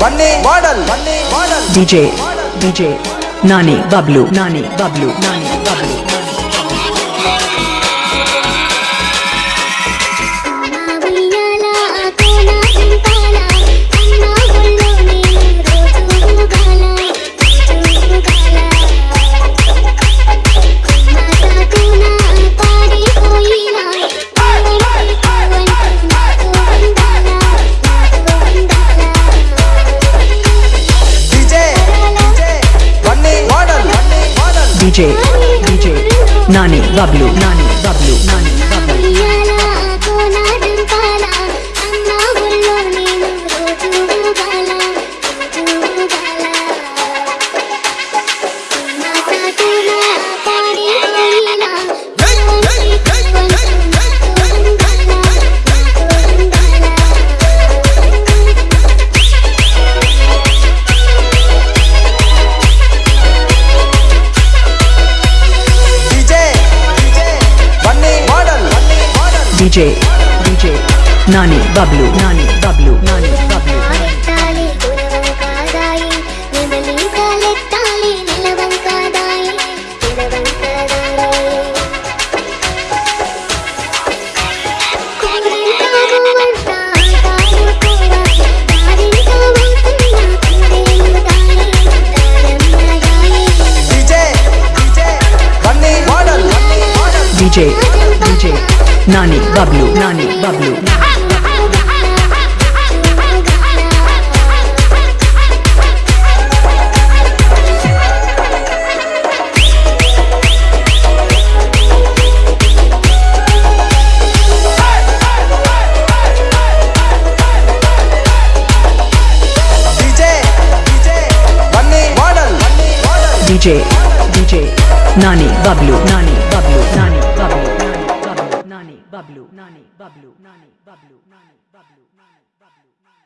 बने मॉडल बने model DJ DJ नानी बबलू नानी बबलू नानी Bablu. DJ, DJ, Nani, Bablu, Nani, Bablu, Nani, DJ DJ Nani Bablu Nani Bablu Nani Bablu DJ Nani Bablu Nani Bablu DJ, DJ, Nani Bablu, Nani. Bablu. Nani, Bablu, Nani, Bablu, Nani, Bablu, Nani, Bablu, Nani.